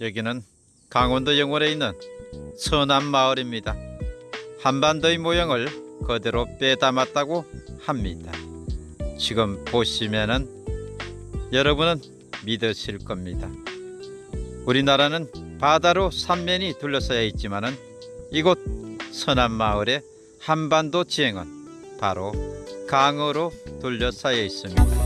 여기는 강원도 영월에 있는 서남 마을입니다. 한반도의 모형을 그대로 빼담았다고 합니다. 지금 보시면은 여러분은 믿으실 겁니다. 우리나라는 바다로 삼면이 둘러싸여 있지만은 이곳 서남 마을의 한반도 지형은 바로 강으로 둘러싸여 있습니다.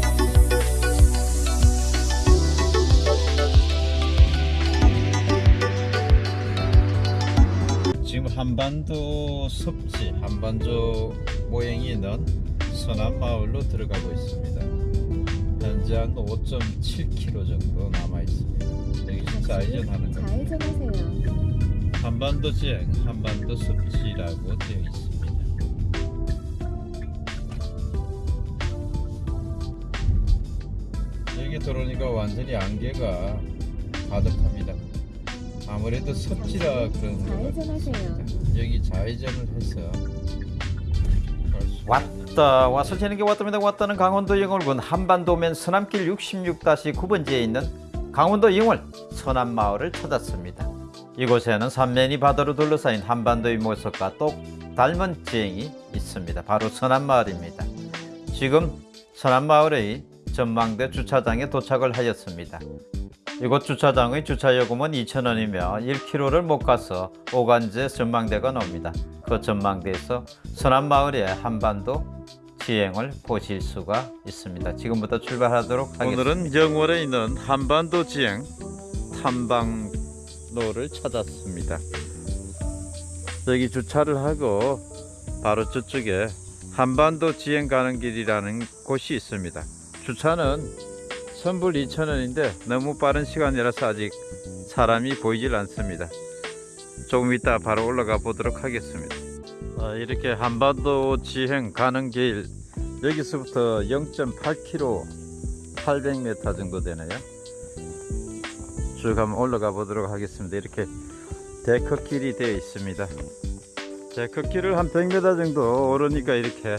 한반도 섭지 한반도 모형이 있는 서남 마을로 들어가고 있습니다. 현재 한 5.7km 정도 남아 있습니다. 여기 좌회전하는 겁니다. 한반도 지행, 한반도 섭지라고 되어 있습니다. 여기 들어오니까 완전히 안개가 가득합니다. 아무래도 섭지라 그런 것 좌회전하세요. 여기 좌회전을 해서 왔다 와서 재는 게 왔답니다. 왔다는 강원도 영월군 한반도면 서남길 66-9번지에 있는 강원도 영월 서남마을을 찾았습니다. 이곳에는 삼면이 바다로 둘러싸인 한반도의 모습과 똑 닮은 지형이 있습니다. 바로 서남마을입니다. 지금 서남마을의 전망대 주차장에 도착을 하였습니다 이곳 주차장의 주차요금은 2,000원이며 1km를 못 가서 오간제 전망대가 나옵니다. 그 전망대에서 서남마을의 한반도 지형을 보실 수가 있습니다. 지금부터 출발하도록 하겠습니다. 오늘은 영월에 있는 한반도 지행 탐방로를 찾았습니다. 여기 주차를 하고 바로 저쪽에 한반도 지행 가는 길이라는 곳이 있습니다. 주차는 선불 2,000원인데 너무 빠른 시간이라서 아직 사람이 보이질 않습니다. 조금 이따 바로 올라가 보도록 하겠습니다. 아, 이렇게 한반도 지행 가는 길 여기서부터 0.8km 800m 정도 되네요. 쭉 한번 올라가 보도록 하겠습니다. 이렇게 데크길이 되어 있습니다. 데크길을 한 100m 정도 오르니까 이렇게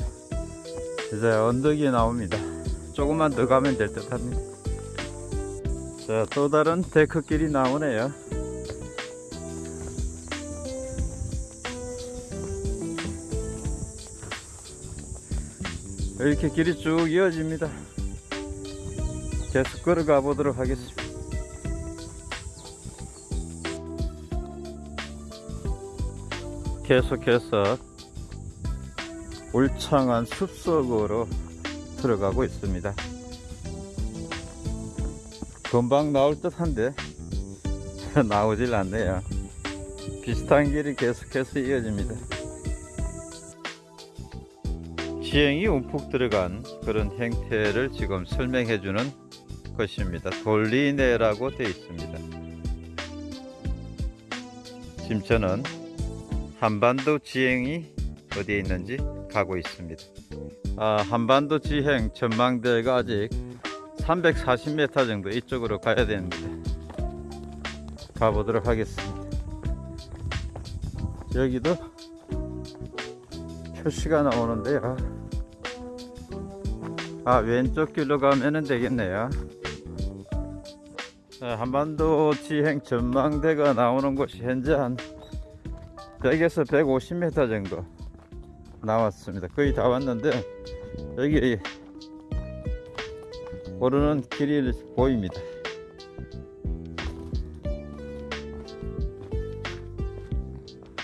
이제 언덕이 나옵니다. 조금만 더 가면 될 듯 합니다. 자, 또 다른 데크길이 나오네요. 이렇게 길이 쭉 이어집니다. 계속 걸어가 보도록 하겠습니다. 계속해서 울창한 숲속으로 들어가고 있습니다. 금방 나올 듯 한데 나오질 않네요. 비슷한 길이 계속해서 이어집니다. 지형이 움푹 들어간 그런 형태를 지금 설명해 주는 것입니다. 돌리네라고 되어 있습니다. 지금 저는 한반도 지형이 어디에 있는지 가고 있습니다. 아, 한반도 지형 전망대가 아직 340m 정도 이쪽으로 가야 되는데 가보도록 하겠습니다. 여기도 표시가 나오는데요. 아 왼쪽 길로 가면 되겠네요. 자, 한반도 지행 전망대가 나오는 곳이 현재 한 100에서 150m 정도 나왔습니다. 거의 다 왔는데 여기 오르는 길이 보입니다.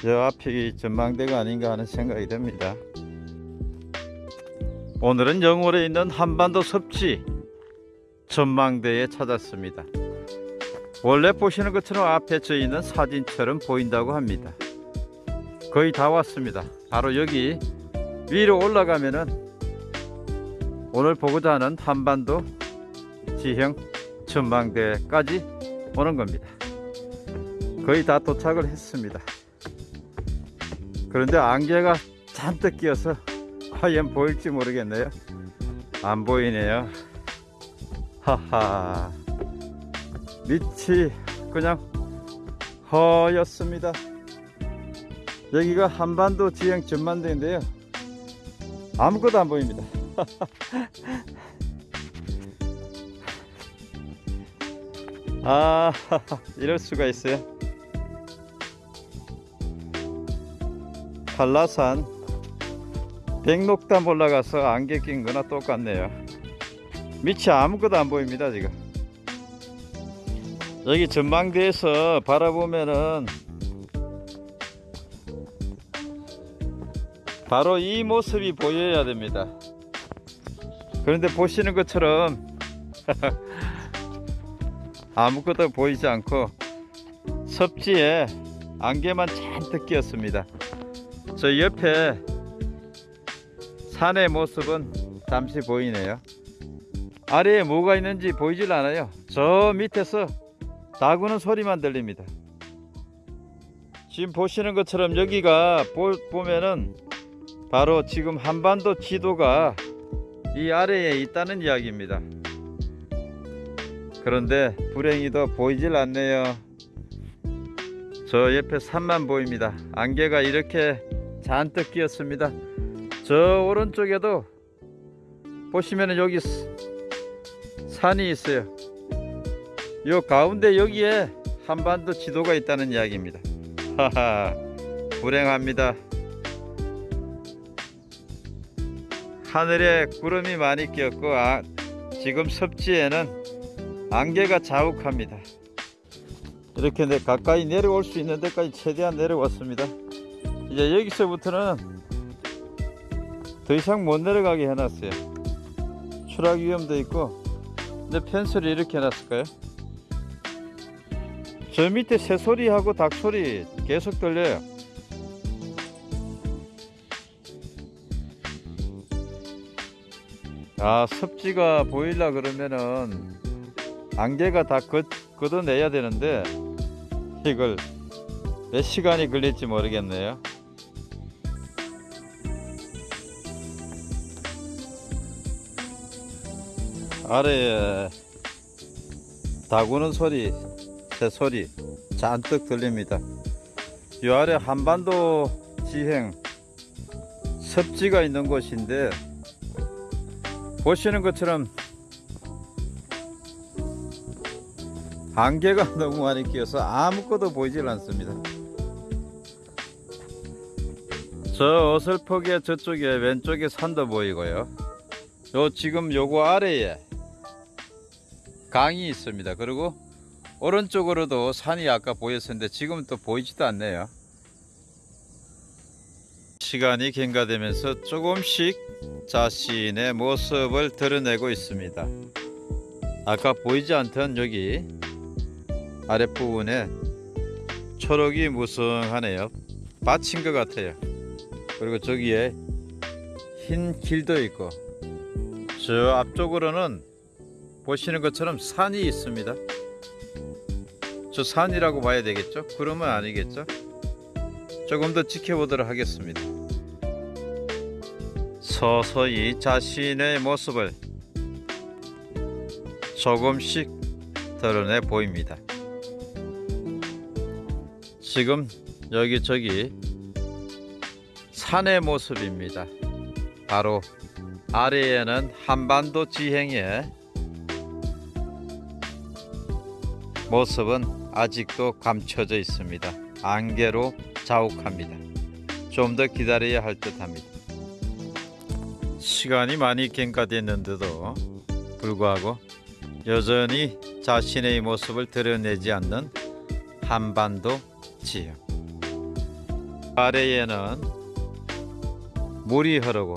저 앞이 전망대가 아닌가 하는 생각이 듭니다. 오늘은 영월에 있는 한반도 섭지 전망대에 찾았습니다. 원래 보시는 것처럼 앞에 저 있는 사진처럼 보인다고 합니다. 거의 다 왔습니다. 바로 여기 위로 올라가면은 오늘 보고자 하는 한반도 지형 전망대까지 오는 겁니다. 거의 다 도착을 했습니다. 그런데 안개가 잔뜩 끼어서 과연 보일지 모르겠네요. 안 보이네요. 하하. 밑이 그냥 허였습니다. 여기가 한반도 지형 전망대인데요. 아무것도 안 보입니다. 아 이럴 수가 있어요. 한라산 백록담 올라가서 안개 낀 거나 똑같네요. 밑이 아무것도 안 보입니다 지금. 여기 전망대에서 바라보면은 바로 이 모습이 보여야 됩니다. 그런데 보시는 것처럼 아무것도 보이지 않고 섭지에 안개만 잔뜩 끼었습니다. 저 옆에 산의 모습은 잠시 보이네요. 아래에 뭐가 있는지 보이질 않아요. 저 밑에서 다구는 소리만 들립니다. 지금 보시는 것처럼 여기가 보, 보면은 바로 지금 한반도 지도가 이 아래에 있다는 이야기입니다. 그런데 불행히도 보이질 않네요. 저 옆에 산만 보입니다. 안개가 이렇게 잔뜩 끼었습니다. 저 오른쪽에도 보시면 여기 스- 산이 있어요. 요 가운데 여기에 한반도 지도가 있다는 이야기입니다. 하하, 불행합니다. 하늘에 구름이 많이 끼었고 아, 지금 섭지에는 안개가 자욱합니다. 이렇게 내 가까이 내려올 수 있는 데까지 최대한 내려왔습니다. 이제 여기서부터는 더 이상 못 내려가게 해놨어요. 추락 위험도 있고, 근데 펜스를 이렇게 해놨을까요? 저 밑에 새소리하고 닭소리 계속 들려요. 아, 습지가 보이려 그러면은 안개가 다 걷, 걷어내야 되는데 이걸 몇 시간이 걸릴지 모르겠네요. 아래에 다구는 소리, 새 소리 잔뜩 들립니다. 이 아래 한반도 지행 습지가 있는 곳인데 보시는 것처럼 안개가 너무 많이 끼어서 아무것도 보이질 않습니다. 저 어설프게 저쪽에 왼쪽에 산도 보이고요. 요 지금 요거 아래에 강이 있습니다. 그리고 오른쪽으로도 산이 아까 보였었는데 지금 또 보이지도 않네요. 시간이 경과되면서 조금씩 자신의 모습을 드러내고 있습니다. 아까 보이지 않던 여기 아랫부분에 초록이 무성하네요. 받친 것 같아요. 그리고 저기에 흰 길도 있고 저 앞쪽으로는 보시는 것처럼 산이 있습니다. 저 산이라고 봐야 되겠죠? 구름은 아니겠죠? 조금 더 지켜보도록 하겠습니다. 서서히 자신의 모습을 조금씩 드러내 보입니다. 지금 여기 저기 산의 모습입니다. 바로 아래에는 한반도 지행의 모습은 아직도 감춰져 있습니다. 안개로 자욱합니다. 좀 더 기다려야 할 듯합니다. 시간이 많이 경과됐는데도 불구하고 여전히 자신의 모습을 드러내지 않는 한반도 지형. 아래에는 물이 흐르고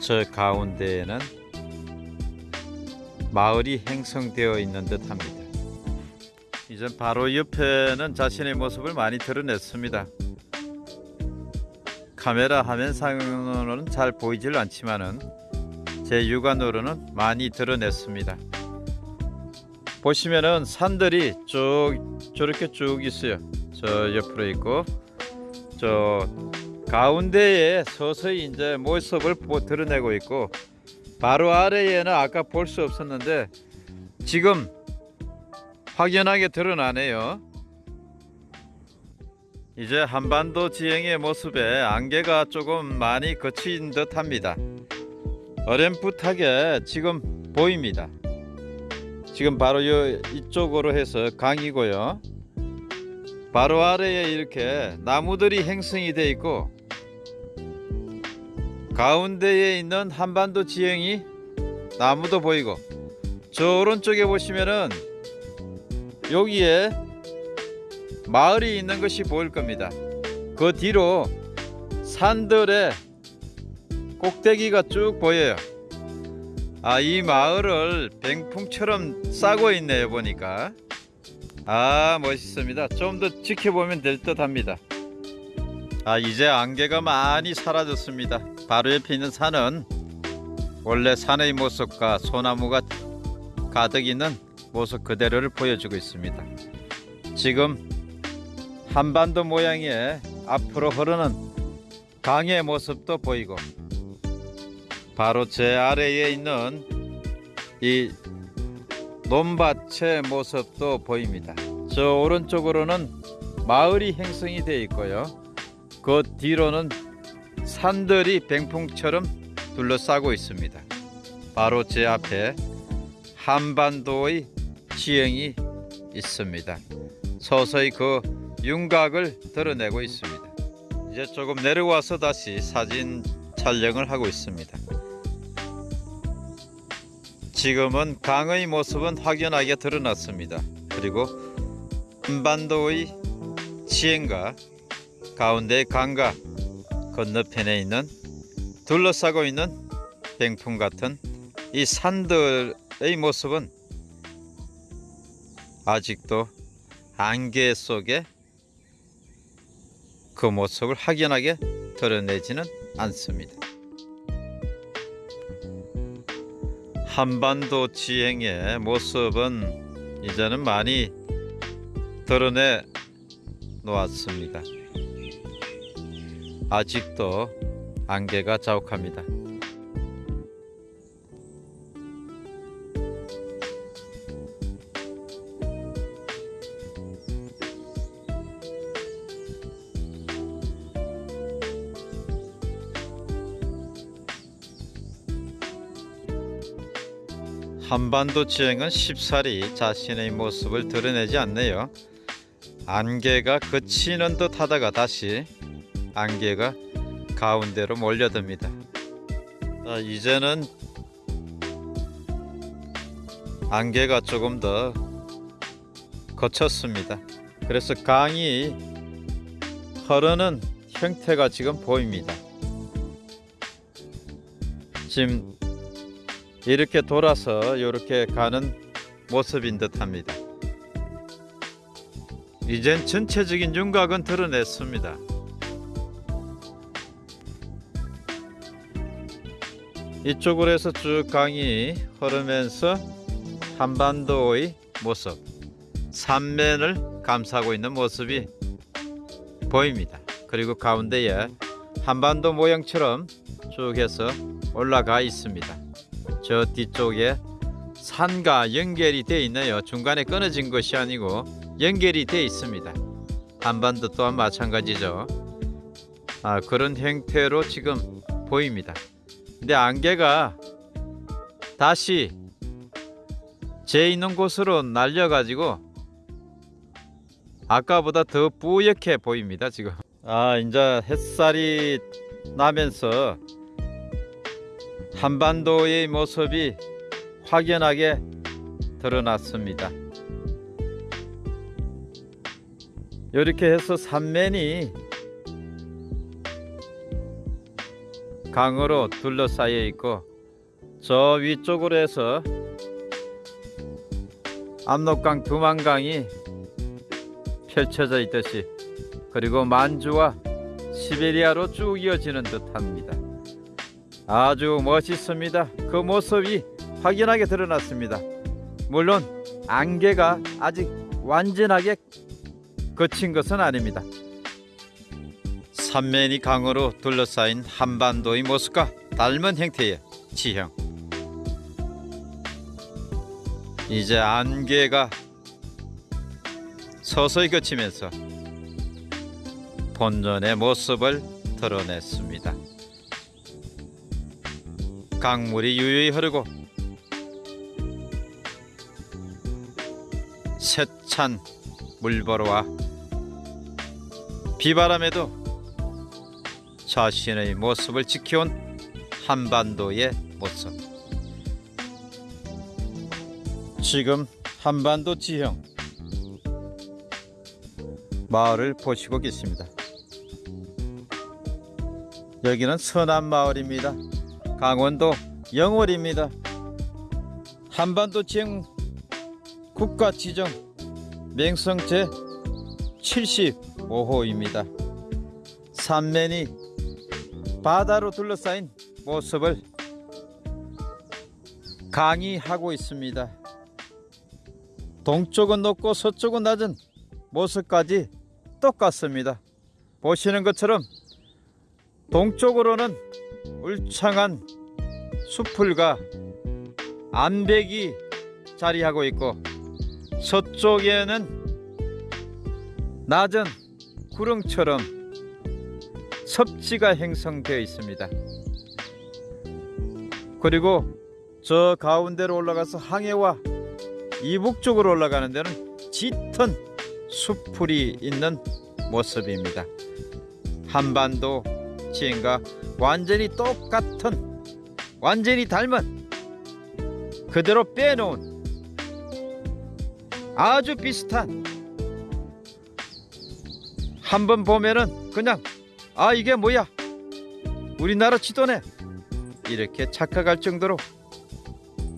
저 가운데에는 마을이 형성되어 있는 듯 합니다. 이제 바로 옆에는 자신의 모습을 많이 드러냈습니다. 카메라 화면상으로는 잘 보이질 않지만은 제 육안으로는 많이 드러냈습니다. 보시면은 산들이 쭉 저렇게 쭉 있어요. 저 옆으로 있고 저 가운데에 서서히 이제 모습을 보- 드러내고 있고 바로 아래에는 아까 볼 수 없었는데 지금 확연하게 드러나네요. 이제 한반도 지형의 모습에 안개가 조금 많이 거친 듯 합니다. 어렴풋하게 지금 보입니다. 지금 바로 요 이쪽으로 해서 강이고요. 바로 아래에 이렇게 나무들이 행성이 돼 있고 가운데에 있는 한반도 지형이 나무도 보이고 저 오른쪽에 보시면은 여기에 마을이 있는 것이 보일 겁니다. 그 뒤로 산들의 꼭대기가 쭉 보여요. 아, 이 마을을 병풍처럼 싸고 있네요, 보니까. 아, 멋있습니다. 좀 더 지켜보면 될 듯 합니다. 아, 이제 안개가 많이 사라졌습니다. 바로 옆에 있는 산은 원래 산의 모습과 소나무가 가득 있는 모습 그대로를 보여주고 있습니다. 지금 한반도 모양의 앞으로 흐르는 강의 모습도 보이고 바로 제 아래에 있는 이 논밭의 모습도 보입니다. 저 오른쪽으로는 마을이 형성이 되어 있고요. 그 뒤로는 산들이 병풍처럼 둘러싸고 있습니다. 바로 제 앞에 한반도의 지형이 있습니다. 서서히 그 윤곽을 드러내고 있습니다. 이제 조금 내려와서 다시 사진 촬영을 하고 있습니다. 지금은 강의 모습은 확연하게 드러났습니다. 그리고 한반도의 지형과 가운데 강과 건너편에 있는 둘러싸고 있는 병풍 같은 이 산들의 모습은 아직도 안개 속에 그 모습을 확연하게 드러내지는 않습니다. 한반도 지형의 모습은 이제는 많이 드러내 놓았습니다. 아직도 안개가 자욱합니다. 한반도 지형은 쉽사리 자신의 모습을 드러내지 않네요. 안개가 그치는 듯 하다가 다시 안개가 가운데로 몰려듭니다. 자, 이제는 안개가 조금 더 거쳤습니다. 그래서 강이 흐르는 형태가 지금 보입니다. 지금 이렇게 돌아서 이렇게 가는 모습인 듯 합니다. 이젠 전체적인 윤곽은 드러냈습니다. 이쪽으로 해서 쭉 강이 흐르면서 한반도의 모습, 삼면을 감싸고 있는 모습이 보입니다. 그리고 가운데에 한반도 모양처럼 쭉 해서 올라가 있습니다. 저 뒤쪽에 산과 연결이 되어 있네요. 중간에 끊어진 것이 아니고 연결이 되어 있습니다. 한반도 또한 마찬가지죠. 아, 그런 형태로 지금 보입니다. 근데 안개가 다시 제 있는 곳으로 날려가지고 아까보다 더 뿌옇게 보입니다. 지금. 아, 이제 햇살이 나면서 한반도의 모습이 확연하게 드러났습니다. 이렇게 해서 삼면이 강으로 둘러싸여 있고 저 위쪽으로 해서 압록강 두만강이 펼쳐져 있듯이 그리고 만주와 시베리아로 쭉 이어지는 듯합니다. 아주 멋있습니다. 그 모습이 확연하게 드러났습니다. 물론 안개가 아직 완전하게 거친 것은 아닙니다. 삼면이 강으로 둘러싸인 한반도의 모습과 닮은 형태의 지형. 이제 안개가 서서히 거치면서 본전의 모습을 드러냈습니다. 강물이 유유히 흐르고 세찬 물보러와 비바람에도 자신의 모습을 지켜온 한반도의 모습. 지금 한반도 지형 마을을 보시고 계십니다. 여기는 서남 마을입니다. 강원도 영월입니다. 한반도 지형 국가 지정 맹성 제 75호입니다. 산면이 바다로 둘러싸인 모습을 강의하고 있습니다. 동쪽은 높고 서쪽은 낮은 모습까지 똑같습니다. 보시는 것처럼 동쪽으로는 울창한 수풀과 암벽이 자리하고 있고 서쪽에는 낮은 구릉처럼 섭지가 형성되어 있습니다. 그리고 저 가운데로 올라가서 항해와 이북 쪽으로 올라가는 데는 짙은 수풀이 있는 모습입니다. 한반도 지형과 완전히 똑같은 완전히 닮은 그대로 빼놓은 아주 비슷한 한번 보면은 그냥 아 이게 뭐야 우리나라 지도네 이렇게 착각할 정도로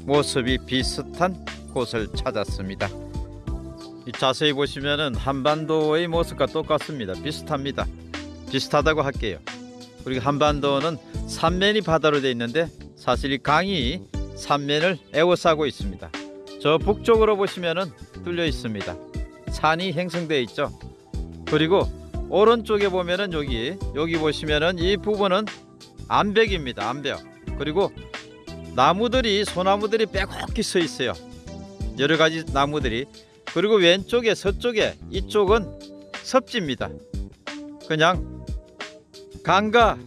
모습이 비슷한 곳을 찾았습니다. 이 자세히 보시면은 한반도의 모습과 똑같습니다. 비슷합니다. 비슷하다고 할게요. 그리고 한반도는 삼면이 바다로 되어 있는데 사실 이 강이 삼면을 에워싸고 있습니다. 저 북쪽으로 보시면은 뚫려 있습니다. 산이 형성되어 있죠. 그리고 오른쪽에 보면은 여기 여기 보시면은 이 부분은 암벽입니다. 암벽. 그리고 나무들이 소나무들이 빼곡히 서 있어요. 여러 가지 나무들이 그리고 왼쪽에 서쪽에 이쪽은 섭지입니다. 그냥 강과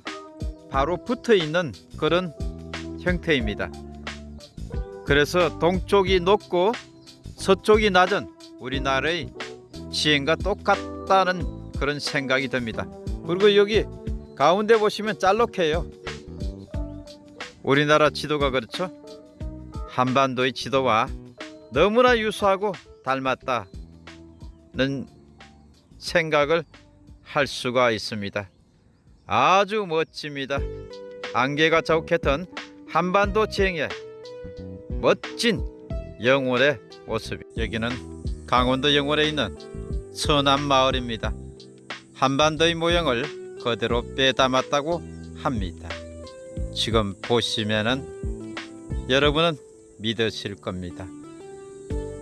바로 붙어 있는 그런 형태입니다. 그래서 동쪽이 높고 서쪽이 낮은 우리나라의 지형과 똑같다는 그런 생각이 듭니다. 그리고 여기 가운데 보시면 짤록해요. 우리나라 지도가 그렇죠? 한반도의 지도와 너무나 유사하고 닮았다는 생각을 할 수가 있습니다. 아주 멋집니다. 안개가 자욱했던 한반도 지형의 멋진 영월의 모습. 여기는 강원도 영월에 있는 서남 마을입니다. 한반도의 모형을 그대로 빼담았다고 합니다. 지금 보시면은 여러분은 믿으실 겁니다.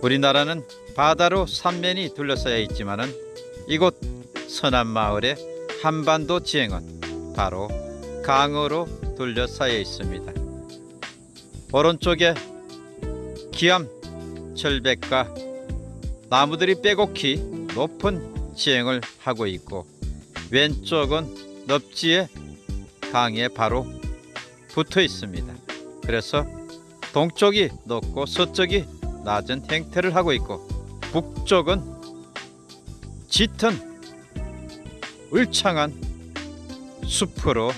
우리나라는 바다로 삼면이 둘러싸여 있지만은 이곳 서남 마을의 한반도 지형은 바로 강으로 둘러싸여 있습니다. 오른쪽에 기암 절벽과 나무들이 빼곡히 높은 지형을 하고 있고 왼쪽은 넙지의 강에 바로 붙어 있습니다. 그래서 동쪽이 높고 서쪽이 낮은 형태를 하고 있고 북쪽은 짙은 울창한 숲으로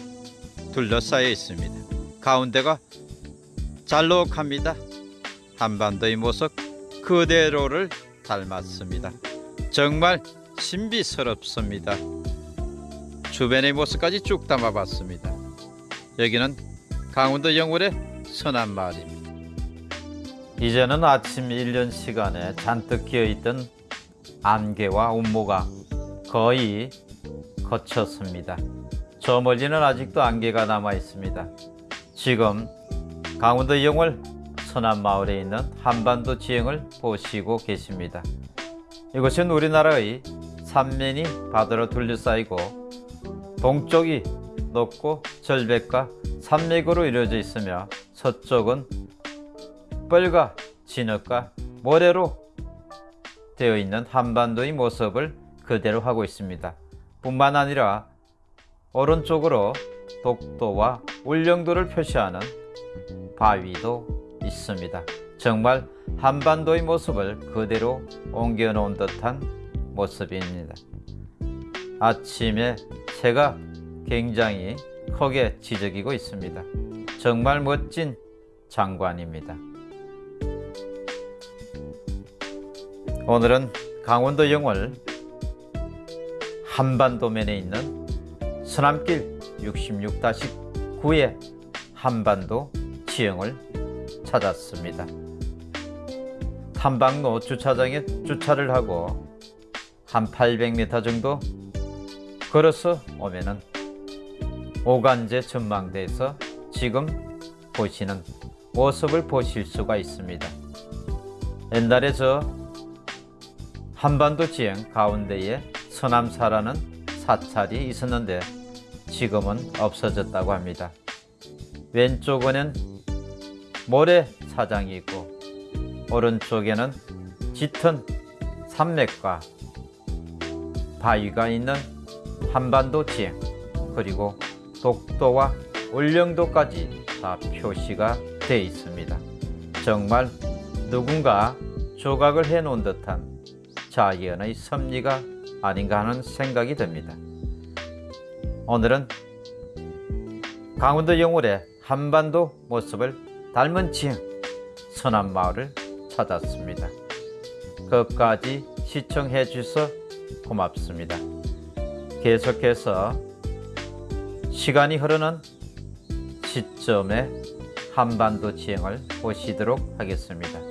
둘러싸여 있습니다. 가운데가 잘록합니다. 한반도의 모습 그대로를 닮았습니다. 정말 신비스럽습니다. 주변의 모습까지 쭉 담아봤습니다. 여기는 강원도 영월의 서남 마을입니다. 이제는 아침 일년 시간에 잔뜩 끼어있던 안개와 운모가 거의 거쳤습니다. 저 멀리는 아직도 안개가 남아 있습니다. 지금 강원도 영월 서남 마을에 있는 한반도 지형을 보시고 계십니다. 이곳은 우리나라의 삼면이 바다로 둘러싸이고 동쪽이 높고 절벽과 산맥으로 이루어져 있으며 서쪽은 뻘과 진흙과 모래로 되어 있는 한반도의 모습을 그대로 하고 있습니다. 뿐만 아니라 오른쪽으로 독도와 울릉도를 표시하는 바위도 있습니다. 정말 한반도의 모습을 그대로 옮겨놓은 듯한 모습입니다. 아침에 새가 굉장히 크게 지저귀고 있습니다. 정말 멋진 장관입니다. 오늘은 강원도 영월 한반도면에 있는 서남길 66-9의 한반도 지형을 찾았습니다. 탐방로 주차장에 주차를 하고 한 800m 정도 걸어서 오면은 오간제 전망대에서 지금 보시는 모습을 보실 수가 있습니다. 옛날에 저 한반도 지형 가운데에 서남사라는 사찰이 있었는데 지금은 없어졌다고 합니다. 왼쪽에는 모래사장이 있고 오른쪽에는 짙은 산맥과 바위가 있는 한반도 지형 그리고 독도와 울릉도까지 다 표시가 되어 있습니다. 정말 누군가 조각을 해 놓은 듯한 자연의 섭리가 아닌가 하는 생각이 듭니다. 오늘은 강원도 영월의 한반도 모습을 닮은 지형 서남마을을 찾았습니다. 끝까지 시청해 주셔서 고맙습니다. 계속해서 시간이 흐르는 시점에 한반도 지형을 보시도록 하겠습니다.